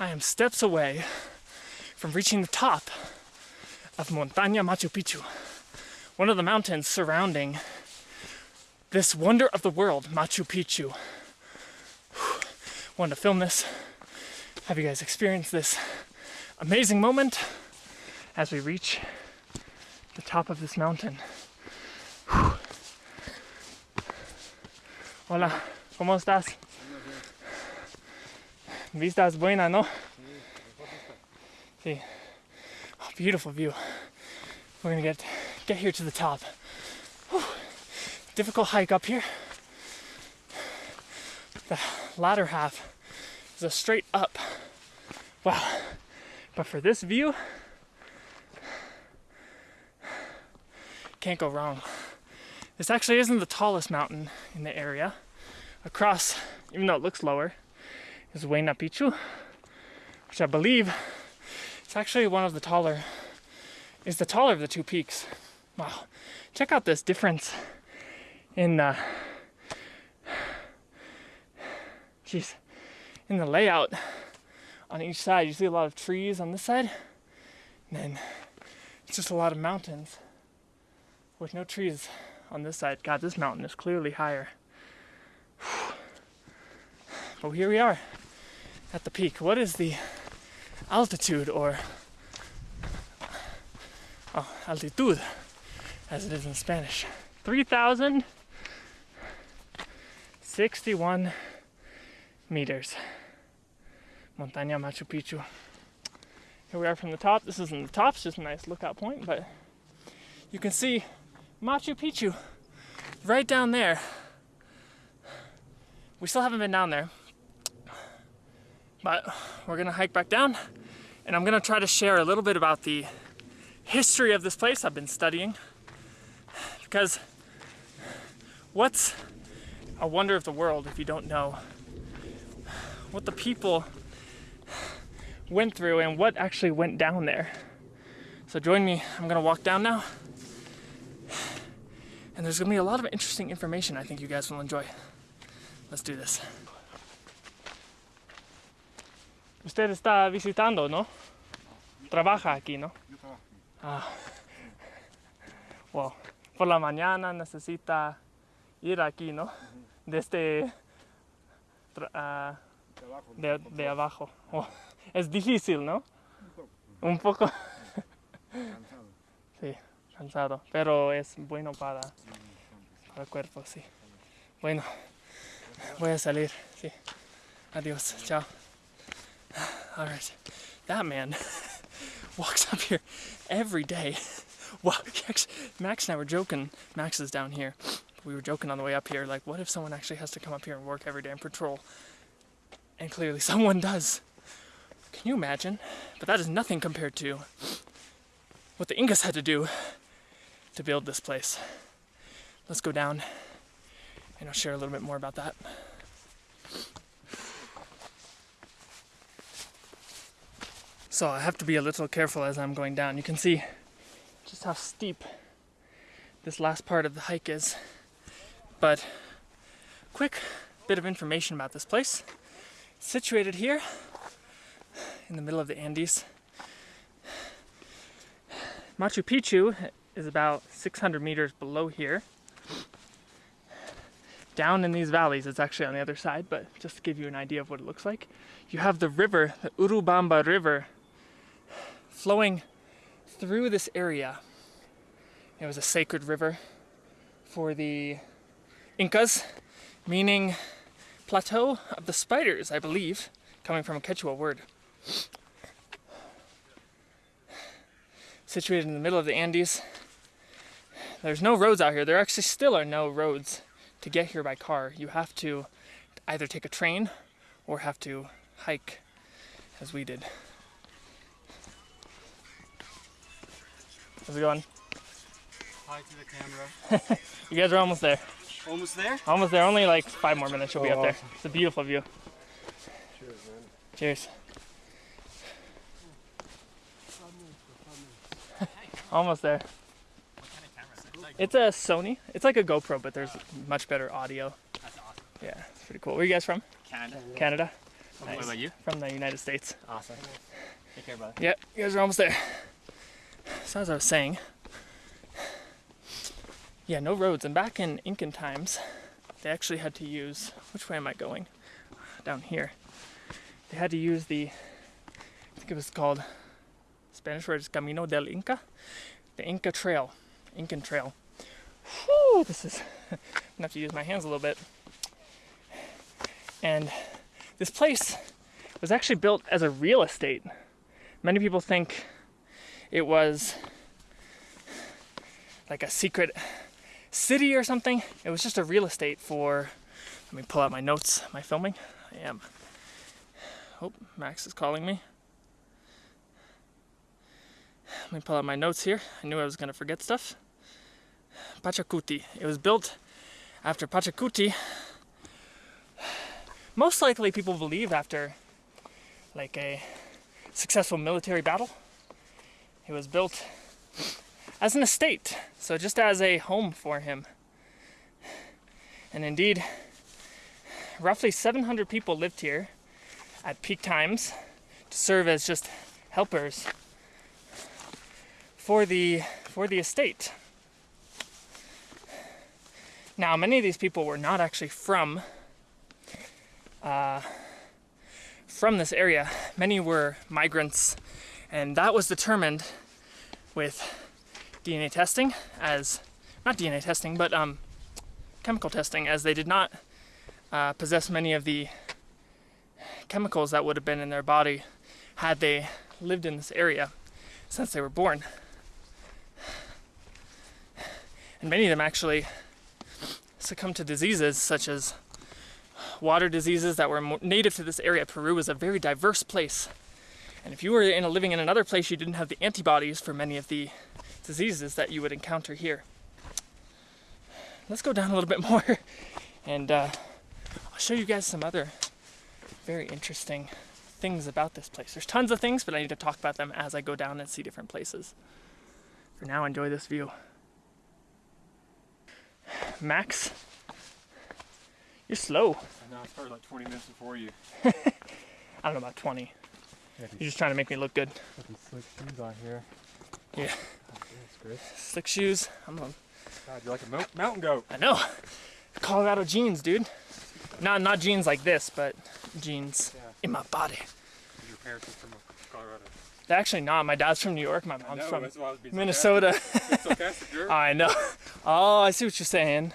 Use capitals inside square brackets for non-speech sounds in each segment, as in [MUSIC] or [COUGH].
I am steps away from reaching the top of Montaña Machu Picchu, one of the mountains surrounding this wonder of the world, Machu Picchu. Wanted to film this, have you guys experience this amazing moment as we reach the top of this mountain. Hola, ¿cómo estás? Vista es buena, ¿no? Sí. Oh, beautiful view. We're gonna get get here to the top. Whew. Difficult hike up here. The latter half is a straight up. Wow. But for this view, can't go wrong. This actually isn't the tallest mountain in the area. Across, even though it looks lower, is Huayna Picchu, which I believe it's actually one of the taller, is the taller of the two peaks. Wow, check out this difference in, uh, geez, in the layout on each side. You see a lot of trees on this side, and then it's just a lot of mountains with no trees on this side. God, this mountain is clearly higher. But here we are at the peak. What is the altitude or oh, altitud as it is in Spanish? 3,061 meters. Montaña Machu Picchu. Here we are from the top. This isn't the top, it's just a nice lookout point, but you can see Machu Picchu right down there. We still haven't been down there, but we're gonna hike back down and I'm gonna try to share a little bit about the history of this place I've been studying because what's a wonder of the world if you don't know what the people went through and what actually went down there. So join me, I'm gonna walk down now and there's gonna be a lot of interesting information I think you guys will enjoy. Let's do this. Usted está visitando, ¿no? Trabaja aquí, ¿no? Yo trabajo aquí. Ah. Wow. Por la mañana necesita ir aquí, ¿no? Desde tra- ah, Trabajo. de, de abajo. Oh, Es difícil, ¿no? Un poco Cansado. sí, cansado, pero es bueno para, para el cuerpo, sí. Bueno, voy a salir, sí. Adiós, chao. [SIGHS] All right, that man [LAUGHS] walks up here every day. [LAUGHS] Well, [LAUGHS] Max and I were joking. Max is down here. We were joking on the way up here, like, what if someone actually has to come up here and work every day and patrol? And clearly, someone does. Can you imagine? But that is nothing compared to what the Incas had to do to build this place. Let's go down and I'll share a little bit more about that. So I have to be a little careful as I'm going down. You can see just how steep this last part of the hike is. But quick bit of information about this place. Situated here in the middle of the Andes. Machu Picchu is about 600 meters below here. Down in these valleys, it's actually on the other side, but just to give you an idea of what it looks like, you have the river, the Urubamba River, flowing through this area. It was a sacred river for the Incas, meaning plateau of the spiders, I believe, coming from a Quechua word. situated in the middle of the Andes. There's no roads out here. There actually still are no roads to get here by car. You have to either take a train or have to hike as we did. How's it going? Hi to the camera. [LAUGHS] You guys are almost there. Almost there? Almost there. Only like five more minutes. You'll be Oh, up there. awesome. It's a beautiful view. Cheers, man. Cheers. [LAUGHS] Almost there. It's a Sony. It's like a GoPro, but there's much better audio. That's awesome. Yeah, it's pretty cool. Where are you guys from? Canada. Canada. Nice. What about you? from the United States. Awesome. Take care, brother. Yep, you guys are almost there. So as I was saying, yeah, no roads. And back in Incan times, they actually had to use. Which way am I going? Down here. They had to use the. I think it was called. Spanish word is Camino del Inca, the Inca Trail, Incan Trail. Whew, this is. [LAUGHS] I'm gonna have to use my hands a little bit. And this place was actually built as a real estate. Many people think it was like a secret city or something. It was just a real estate for. Let me pull out my notes, my filming. I am. Oh, Max is calling me. Let me pull out my notes here. I knew I was going to forget stuff. Pachacuti. It was built after Pachacuti. Most likely, people believe after like a successful military battle. It was built as an estate, so just as a home for him. And indeed, roughly 700 people lived here at peak times to serve as just helpers for the for the estate. Now, many of these people were not actually from uh, from this area. Many were migrants, and that was determined with DNA testing, as not DNA testing, but um, chemical testing, as they did not uh, possess many of the chemicals that would have been in their body had they lived in this area since they were born. And many of them actually succumbed to diseases such as water diseases that were native to this area. Peru is a very diverse place. And if you were in a, living in another place, you didn't have the antibodies for many of the diseases that you would encounter here. Let's go down a little bit [LAUGHS] more and uh, I'll show you guys some other very interesting things about this place. There's tons of things, but I need to talk about them as I go down and see different places. For now, enjoy this view. Max, you're slow. I know, I started like 20 minutes before you. [LAUGHS] I don't know about 20. You're just trying to make me look good. slick shoes on here. Yeah. Great. Slick shoes. I'm a, God, you're like a mo- mountain goat. I know. Colorado jeans, dude. Not not jeans like this, but jeans Yeah. in my body. Your parents are from Colorado. They're actually not. My dad's from New York. My mom's know, from that's why I was being Minnesota. sarcastic. [LAUGHS] sarcastic, jerk. [LAUGHS] I know. Oh, I see what you're saying.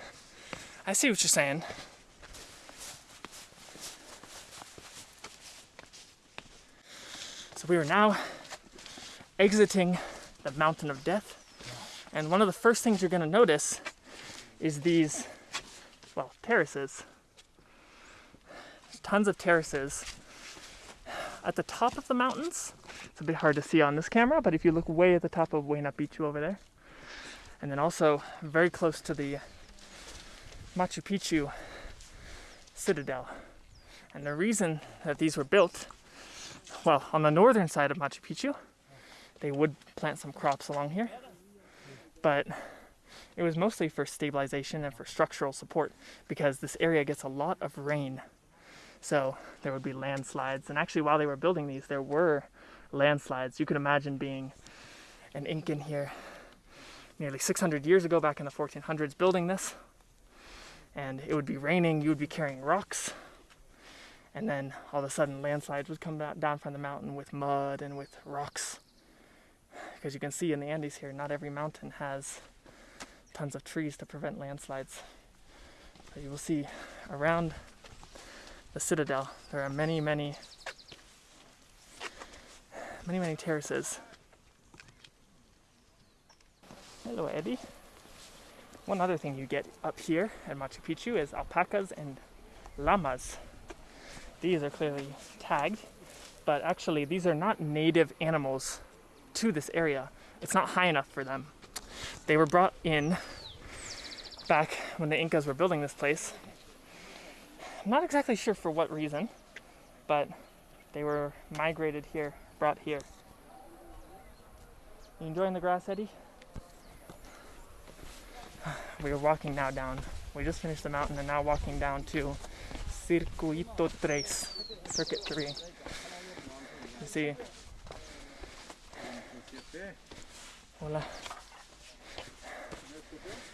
I see what you're saying. We are now exiting the Mountain of Death. And one of the first things you're going to notice is these, well, terraces. There's tons of terraces at the top of the mountains. It's a bit hard to see on this camera, but if you look way at the top of Huayna Picchu over there, and then also very close to the Machu Picchu citadel. And the reason that these were built, well, on the northern side of Machu Picchu, they would plant some crops along here, but it was mostly for stabilization and for structural support because this area gets a lot of rain. So there would be landslides, and actually, while they were building these, there were landslides. You could imagine being an Incan here nearly 600 years ago, back in the 1400s, building this. And it would be raining, you would be carrying rocks, and then all of a sudden landslides would come down from the mountain with mud and with rocks. Because you can see in the Andes here, not every mountain has tons of trees to prevent landslides. But you will see around the citadel, there are many, many, many, many terraces. Hello, Eddie. One other thing you get up here at Machu Picchu is alpacas and llamas. These are clearly tagged, but actually, these are not native animals to this area. It's not high enough for them. They were brought in back when the Incas were building this place. I'm not exactly sure for what reason, but they were migrated here, brought here. You enjoying the grass, Eddie? [SIGHS] We are walking now down. We just finished the mountain and now walking down to Circuito Tres. Circuit 3. You see. Hola.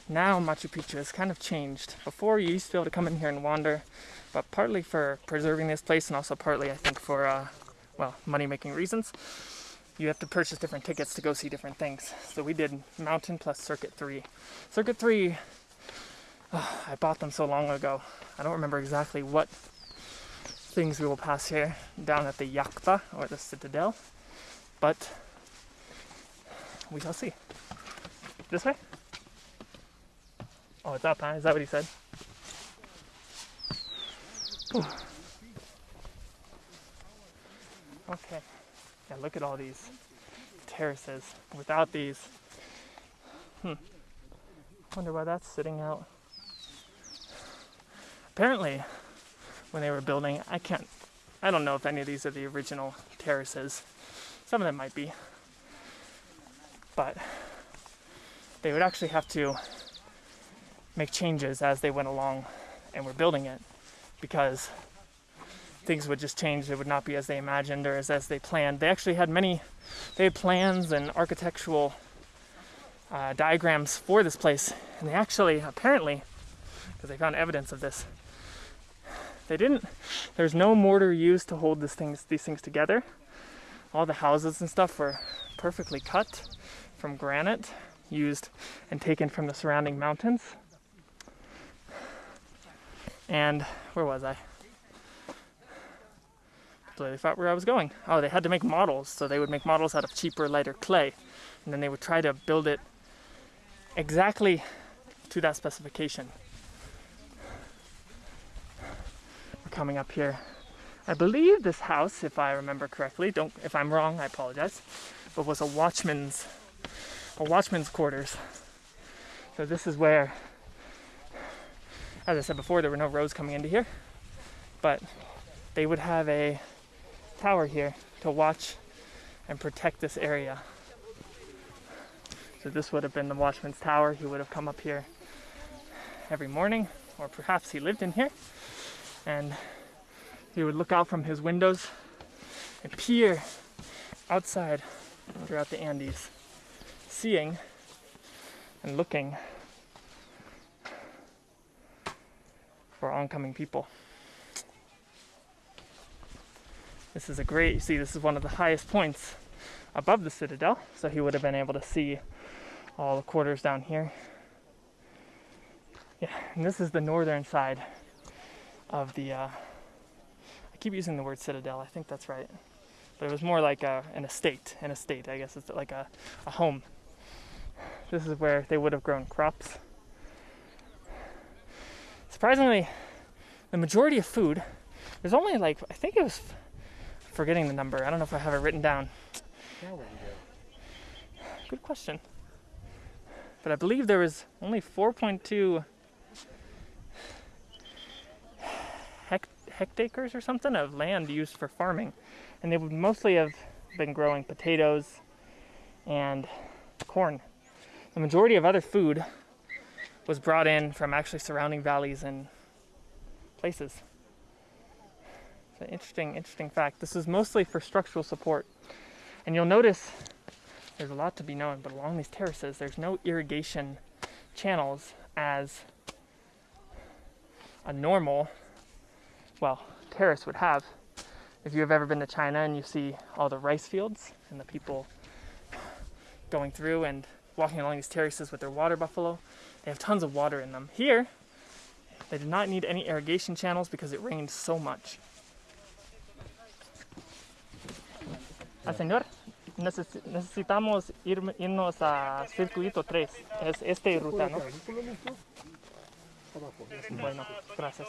Now Machu Picchu has kind of changed. Before you used to be able to come in here and wander, but partly for preserving this place and also partly I think for uh, well money making reasons, you have to purchase different tickets to go see different things. So we did Mountain plus Circuit 3. Circuit 3, oh, [SIGHS] I bought them so long ago. I don't remember exactly what things we will pass here down at the Yakta or the Citadel, but we shall see. This way? Oh, it's up, huh? Is that what he said? Whew. [SIGHS] Okay. Yeah, look at all these terraces. Without these, hmm. Wonder why that's sitting out. Apparently, when they were building, I can't, I don't know if any of these are the original terraces. Some of them might be. But they would actually have to make changes as they went along and were building it because things would just change. It would not be as they imagined or as, as they planned. They actually had many, they had plans and architectural uh, diagrams for this place, and they actually, apparently, because they found evidence of this, they didn't. There's no mortar used to hold things, these things together. All the houses and stuff were perfectly cut from granite, used and taken from the surrounding mountains. And where was I? Completely forgot where I was going. Oh, they had to make models, so they would make models out of cheaper, lighter clay, and then they would try to build it exactly to that specification. We're coming up here. I believe this house, if I remember correctly, don't if I'm wrong, I apologize, but was a watchman's a watchman's quarters. So this is where as I said before, there were no roads coming into here, but they would have a tower here to watch and protect this area. So this would have been the watchman's tower. He would have come up here every morning, or perhaps he lived in here, and he would look out from his windows and peer outside throughout the Andes, seeing and looking for oncoming people. This is a great, you see, this is one of the highest points above the citadel, so he would have been able to see all the quarters down here. Yeah, and this is the northern side of the, uh, I keep using the word citadel, I think that's right. But it was more like a, an estate, an estate, I guess it's like a, a home. This is where they would have grown crops. Surprisingly, the majority of food, there's only like, I think it was, forgetting the number, I don't know if I have it written down. Good question. But I believe there was only 4.2 hectares or something of land used for farming. And they would mostly have been growing potatoes and corn. The majority of other food was brought in from actually surrounding valleys and places. It's an interesting, interesting fact. This is mostly for structural support. And you'll notice there's a lot to be known, but along these terraces, there's no irrigation channels as a normal, well, terrace would have. If you've ever been to China and you see all the rice fields and the people going through and walking along these terraces with their water buffalo, they have tons of water in them. Here, they did not need any irrigation channels because it rained so much. Ah, señor, necesitamos ir, irnos a circuito 3. Es este ruta, ¿no? Bueno, gracias.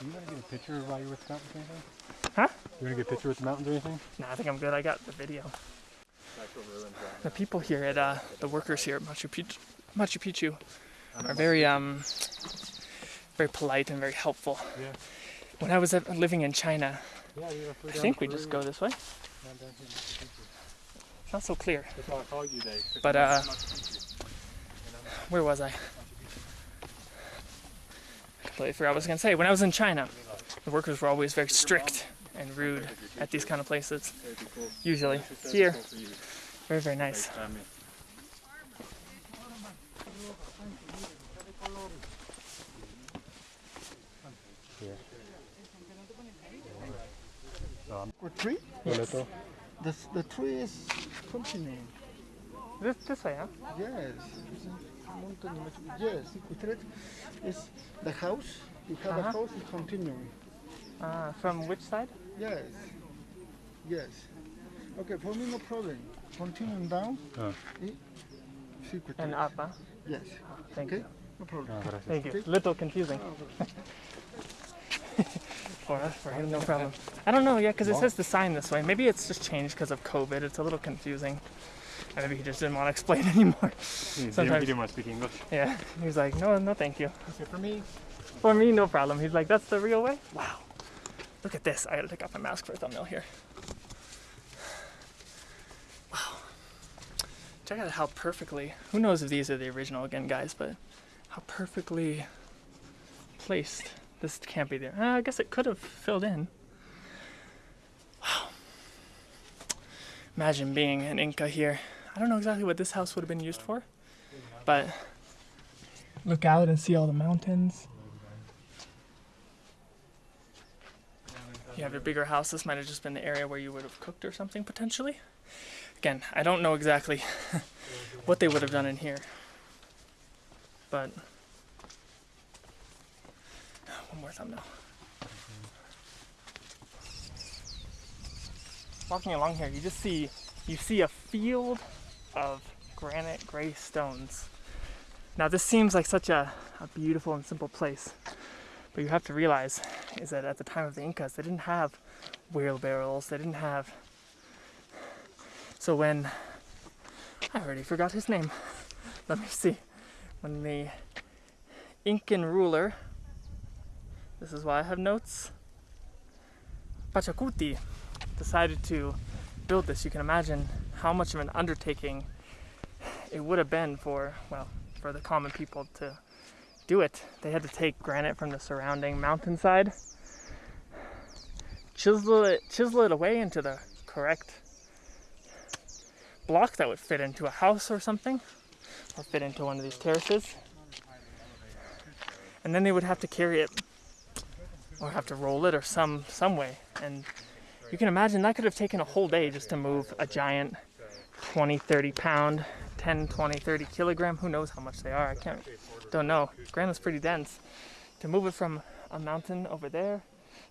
You want to get a picture while you're with the mountains or anything? Huh? You want to get a picture with the mountains or anything? Nah, I think I'm good. I got the video. The people here at uh, the workers here at Machu Picchu, Machu Picchu are very um very polite and very helpful. Yeah. When I was living in China, Yeah, I think we just go this way. It's not so clear. That's why I called you. But, uh, Where was I? Completely forgot what I was gonna say. When I was in China, the workers were always very strict and rude at these kind of places. Usually. Here, very, very nice. Or tree? Yes. The, the tree is continuing. This, this way, huh? Yes. It's a mountain. Yes, Sequitret is the house. You have Uh-huh. a house is continuing. Uh, from which side? Yes. Yes. Okay, for me no problem. Continuing down. Oh. y And up, huh? Yes. Thank Okay. you. No problem. Ah, gracias. Thank you. Little confusing. [LAUGHS] for us, for him, no [LAUGHS] problem. I don't know, yeah, because it says the sign this way. Maybe it's just changed because of COVID. It's a little confusing. Or maybe he just didn't want to explain [LAUGHS] anymore. You didn't, Sometimes- you didn't want to speak English. Yeah, he was like, no, no, thank you. for me. For me, no problem. He's like, that's the real way? Wow. Look at this. I gotta take off my mask for a thumbnail here. Wow. Check out how perfectly, who knows if these are the original again, guys, but how perfectly placed. This can't be there. Uh, I guess it could have filled in. Wow. Imagine being an Inca here. I don't know exactly what this house would have been used for, but look out and see all the mountains. you have your bigger house, this might have just been the area where you would have cooked or something potentially. Again, I don't know exactly [LAUGHS] what they would have done in here. But [SIGHS] one more thumbnail. Walking along here, you just see you see a field of granite gray stones. Now this seems like such a, a beautiful and simple place. But you have to realize is that at the time of the Incas, they didn't have wheelbarrows. They didn't have. So when I already forgot his name. [LAUGHS] Let me see. When the Incan ruler, this is why I have notes. Pachacuti decided to build this. You can imagine how much of an undertaking it would have been for well for the common people to do it. They had to take granite from the surrounding mountainside, chisel it, chisel it away into the correct block that would fit into a house or something, or fit into one of these terraces. And then they would have to carry it, or have to roll it, or some some way. And you can imagine that could have taken a whole day just to move a giant 20, 30 pound, 10, 20, 30 kilogram. Who knows how much they are? I can't don't know. Granite's pretty dense. To move it from a mountain over there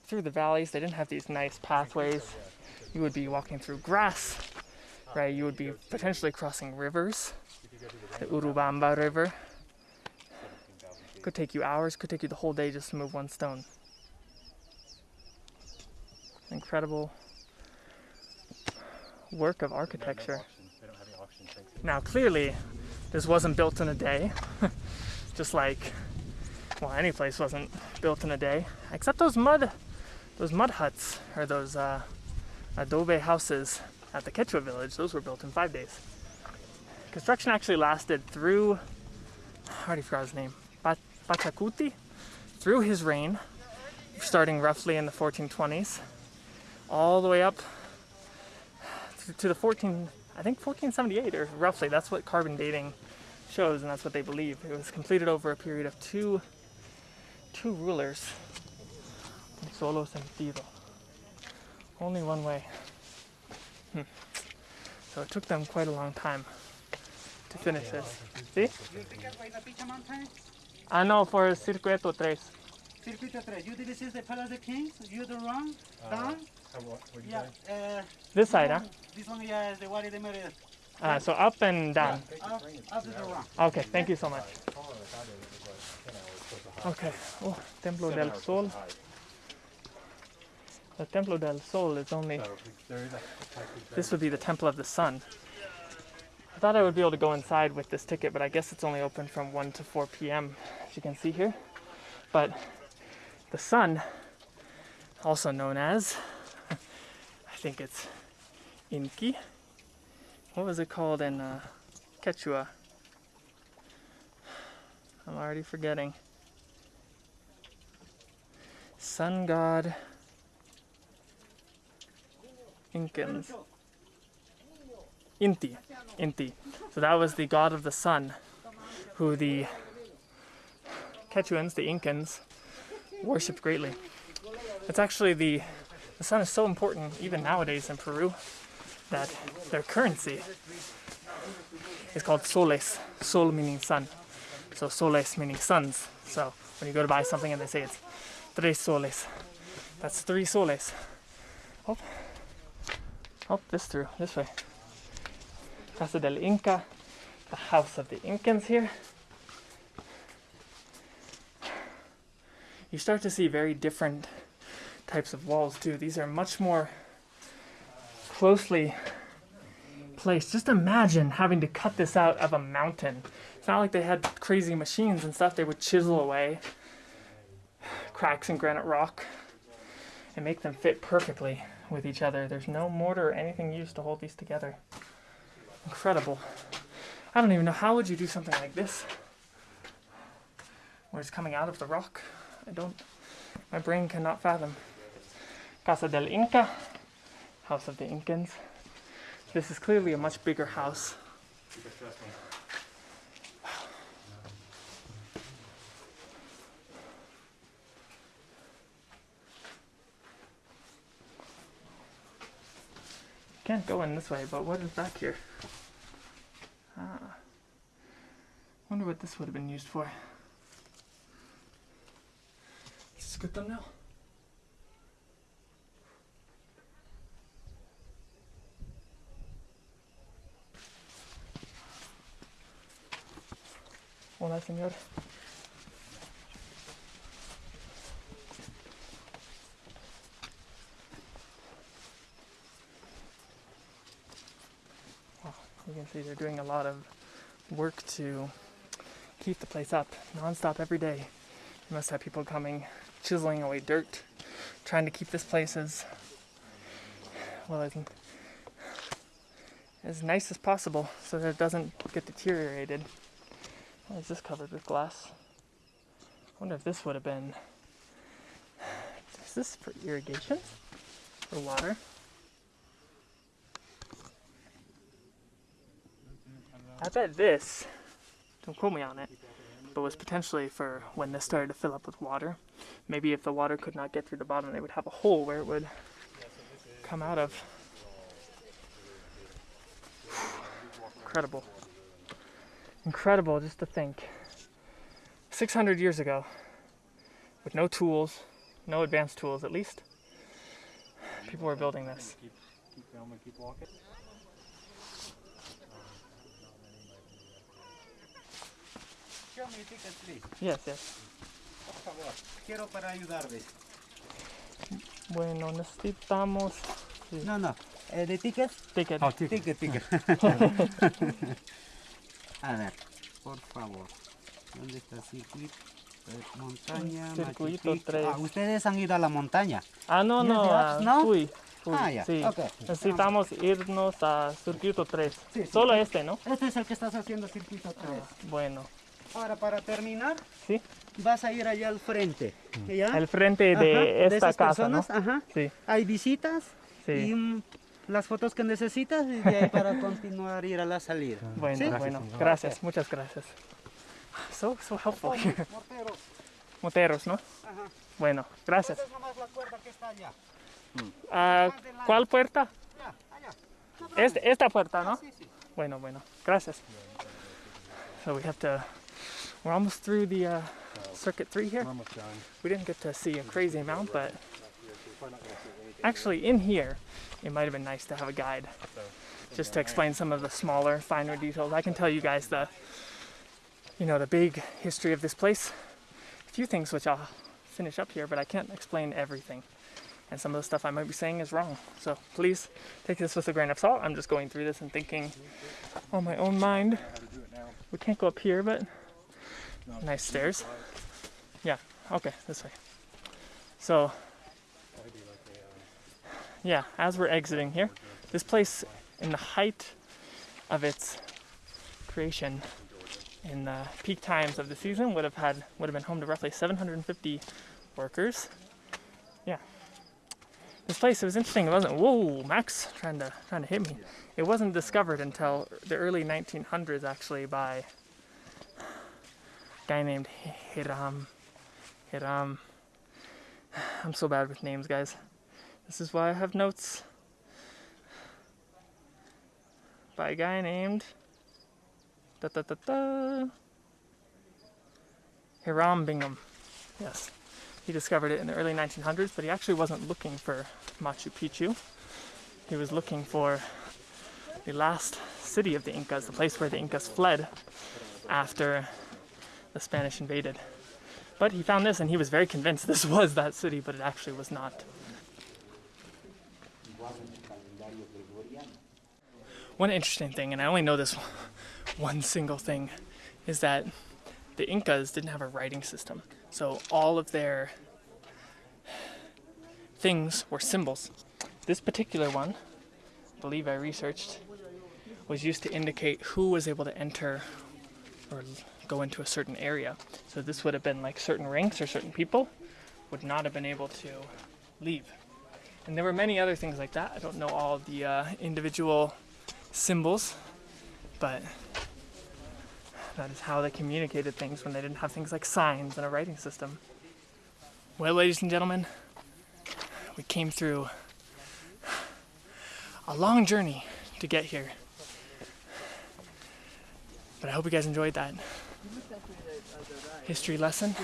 through the valleys, they didn't have these nice pathways. You would be walking through grass, right? You would be potentially crossing rivers, the Urubamba River. Could take you hours, could take you the whole day just to move one stone. Incredible work of architecture. Now, clearly, this wasn't built in a day. [LAUGHS] Just like, well, any place wasn't built in a day, except those mud, those mud huts or those uh, adobe houses at the Quechua village. Those were built in five days. Construction actually lasted through, I already forgot his name, Pa- Pachacuti, through his reign, starting roughly in the 1420s, all the way up to- to the 14, I think 1478 or roughly. That's what carbon dating shows, and that's what they believe. It was completed over a period of two, two rulers. Solo sentido. Only one way. Hmm. So it took them quite a long time to finish this. See? You pick up by the Picha Mountain, I know for Circuito 3. Circuito 3. You this is the Palace of Kings. You the wrong, down. How, what, what you Yeah. Uh, This side, huh? this one yeah, is the Wadi de Merida. Uh, so up and down. Up, up to the wrong. Okay, thank you so much. Okay, oh, Templo del Sol. The Templo del Sol is only, So there is a this would be the Temple of the Sun. I thought I would be able to go inside with this ticket, but I guess it's only open from 1 to 4 p.m., as you can see here. But the sun, also known as, I think it's Inki. What was it called in uh, Quechua? I'm already forgetting. Sun god Incans. Inti. Inti. So that was the god of the sun who the Quechuans, the Incans, worshipped greatly. It's actually the the sun is so important even nowadays in Peru that their currency is called soles. Sol meaning sun. So soles meaning suns. So when you go to buy something and they say it's tres soles, that's three soles. Oh, oh, this through this way. Casa del Inca, the house of the Incans here. You start to see very different types of walls too. These are much more closely placed. Just imagine having to cut this out of a mountain. It's not like they had crazy machines and stuff. They would chisel away cracks in granite rock and make them fit perfectly with each other. There's no mortar or anything used to hold these together. Incredible. I don't even know how would you do something like this where it's coming out of the rock. I don't my brain cannot fathom. Casa del Inca, house of the Incans. This is clearly a much bigger house. Can't go in this way, but what is back here? Ah. Wonder what this would have been used for. Is this a good thumbnail? Hola, señor. Wow, you can see they're doing a lot of work to keep the place up non-stop every day. You must have people coming, chiseling away dirt, trying to keep this place as well as as nice as possible so that it doesn't get deteriorated. Why is this covered with glass? I wonder if this would have been. Is this for irrigation? For water? I bet this, don't quote me on it, but was potentially for when this started to fill up with water. Maybe if the water could not get through the bottom, they would have a hole where it would come out of. Incredible. Incredible just to think. 600 years ago with no tools no advanced tools at least people were building this. Yes yes favor. Quiero para ayudarles. bueno necesitamos No, no. Eh, ¿De tickets? ticket Oh, ticket. Ticket, ticket. [LAUGHS] A ver, por favor. ¿Dónde está circuito? Eh, Montaña, Circuito Picchu. tres. Ah, ustedes han ido a la montaña. ah no no ah, no? fui, fui, Ah, ya, sí ok. necesitamos irnos a circuito 3 Sí, sí. solo este no Este es el que estás haciendo circuito 3. bueno Ahora, para terminar, sí vas a ir allá al frente. ¿Ya? el frente Ajá, de esta esas casa no personas, Ajá. sí Hay visitas y sí mm, las fotos que necesitas y de ahí para [LAUGHS] continuar ir a la salida. bueno ¿Sí? bueno señor. gracias muchas gracias so so helpful [LAUGHS] Morteros. moteros no Ajá. bueno gracias Esa es nomás la cuerda que está allá. Ah, ¿Cuál puerta? Ya, allá. Este- esta puerta, ¿no? Sí, sí. Bueno, bueno. Gracias. So we have to. We're almost through the uh, circuit three here. We're done. We didn't get to see a crazy amount, but actually, in here, it might have been nice to have a guide just to explain some of the smaller, finer details. I can tell you guys the, you know, the big history of this place. A few things which I'll finish up here, but I can't explain everything. And some of the stuff I might be saying is wrong. So please take this with a grain of salt. I'm just going through this and thinking on my own mind. We can't go up here, but nice stairs. Yeah, okay, this way. So, yeah, as we're exiting here, this place in the height of its creation in the peak times of the season would have had would have been home to roughly 750 workers Yeah. This place, it was interesting. It wasn't. Whoa, Max trying to trying to hit me. It wasn't discovered until the early 1900s, actually, by guy named Hiram. Hiram. I'm so bad with names, guys. This is why I have notes. By a guy named. Da da da da. Hiram Bingham. Yes. He discovered it in the early 1900s, but he actually wasn't looking for Machu Picchu. He was looking for the last city of the Incas, the place where the Incas fled after the Spanish invaded. But he found this and he was very convinced this [LAUGHS] was that city, but it actually was not. One interesting thing, and I only know this [LAUGHS] one single thing, is that the Incas didn't have a writing system. So all of their [SIGHS] things were symbols. This particular one, I believe I researched, was used to indicate who was able to enter or go into a certain area. So this would have been like certain ranks or certain people would not have been able to leave. And there were many other things like that. I don't know all the uh, individual symbols, but that is how they communicated things when they didn't have things like signs and a writing system. Well, ladies and gentlemen, we came through a long journey to get here. But I hope you guys enjoyed that history lesson.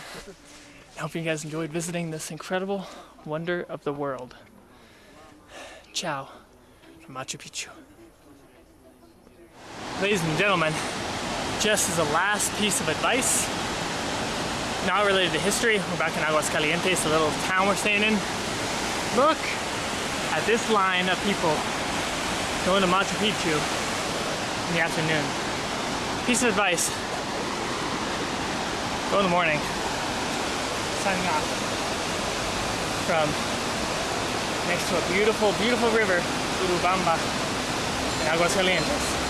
I hope you guys enjoyed visiting this incredible wonder of the world. Ciao from Machu Picchu. Ladies and gentlemen, just as a last piece of advice, not related to history, we're back in Aguascalientes, the little town we're staying in. Look at this line of people going to Machu Picchu in the afternoon. Piece of advice, go in the morning. Signing off from next to a beautiful, beautiful river, Urubamba in Aguascalientes.